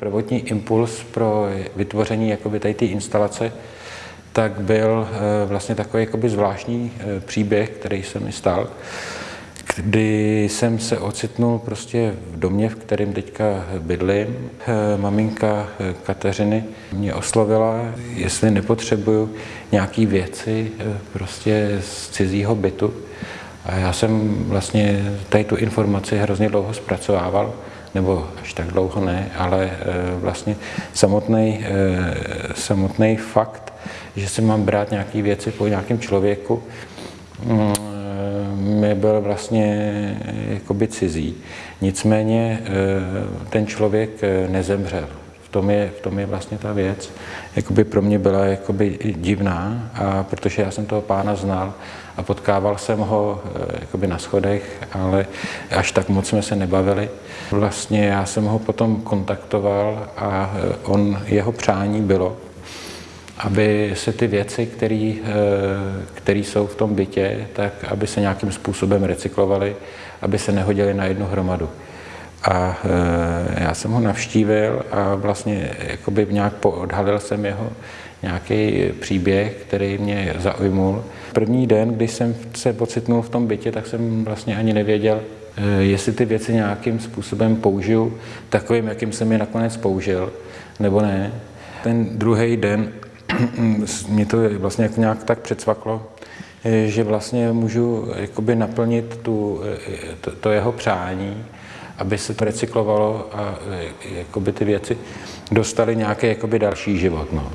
prvotní impuls pro vytvoření jakoby tady té instalace, tak byl eh, vlastně takový jakoby zvláštní eh, příběh, který se mi stal, kdy jsem se ocitnul prostě v domě, v kterém teďka bydlím. Eh, maminka Kateřiny mě oslovila, jestli nepotřebuju nějaký věci prostě z cizího bytu. A já jsem vlastně tady tu informaci hrozně dlouho zpracovával nebo až tak dlouho ne, ale vlastně samotný, samotný fakt že si mám brát nějaké věci po nějakém člověku, mm, mi byl vlastně jakoby cizí. Nicméně eh, ten člověk eh, nezemřel. Tom je, v tom je vlastně ta věc. Jakoby pro mě byla jakoby divná, a protože já jsem toho pána znal a potkával jsem ho eh, jakoby na schodech, ale až tak moc jsme se nebavili. Vlastně já jsem ho potom kontaktoval a on, jeho přání bylo, aby se ty věci, které eh, jsou v tom bytě, tak aby se nějakým způsobem recyklovaly, aby se nehodily na jednu hromadu. A e, já jsem ho navštívil a vlastně jakoby nějak odhalil jsem jeho nějaký příběh, který mě zaujmul. První den, když jsem se pocitnul v tom bytě, tak jsem vlastně ani nevěděl, e, jestli ty věci nějakým způsobem použiju, takovým, jakým jsem je nakonec použil, nebo ne. Ten druhý den mě to vlastně jako nějak tak předsvaklo, že vlastně můžu jakoby naplnit tu, to, to jeho přání, aby se to recyklovalo a jakoby ty věci dostaly nějaký jakoby další život. No.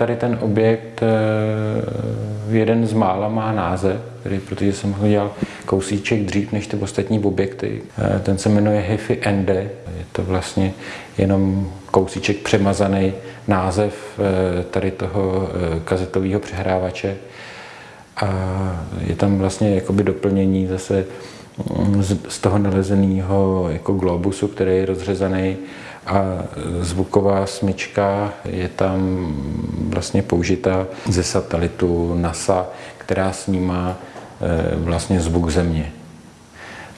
Tady ten objekt, eh, jeden z mála má název, který, protože jsem ho dělal kousíček dřív než ty ostatní objekty. Eh, ten se jmenuje Hifi Ende. Je to vlastně jenom kousíček přemazaný název eh, tady toho kazetového přehrávače. A je tam vlastně jakoby doplnění zase mm, z toho nalezeného jako globusu, který je rozřezaný a zvuková smyčka je tam vlastně použita ze satelitu NASA, která snímá e, vlastně zvuk země.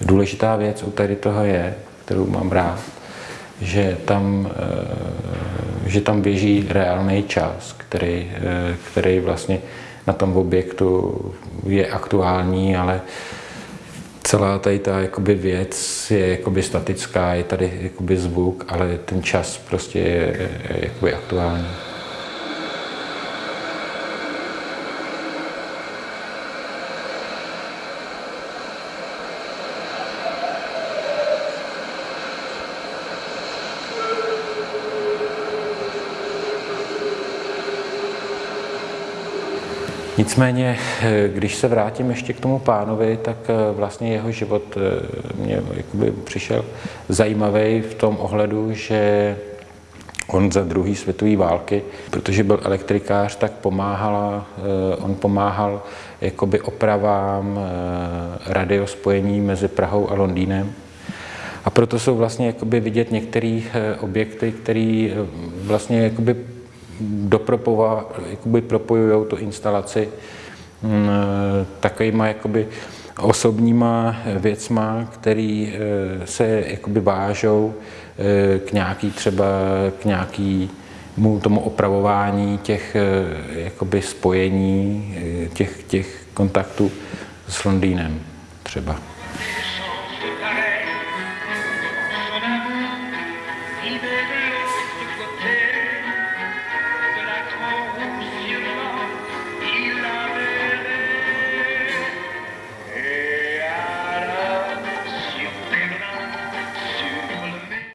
Důležitá věc u tady toho je, kterou mám rád, že tam, e, že tam běží reálný čas, který, e, který vlastně na tom objektu je aktuální, ale celá tady ta jakoby věc je jakoby statická, je tady jakoby zvuk, ale ten čas prostě je, jakoby aktuální. Nicméně, eh, když se vrátím ještě k tomu pánovi, tak eh, vlastně jeho život eh, mě jakoby přišel zajímavý v tom ohledu, že on za druhé světové války, protože byl elektrikář, tak pomáhala, on pomáhal jakoby opravám radiospojení mezi Prahou a Londýnem. A proto jsou vlastně jakoby vidět některé objekty, které vlastně jakoby propojují tu instalaci mm, takovýma jakoby osobníma věcma, které eh, se jakoby vážou eh, k nějaký třeba k nějaký tomu opravování těch eh, jakoby spojení, těch, těch kontaktů s Londýnem třeba.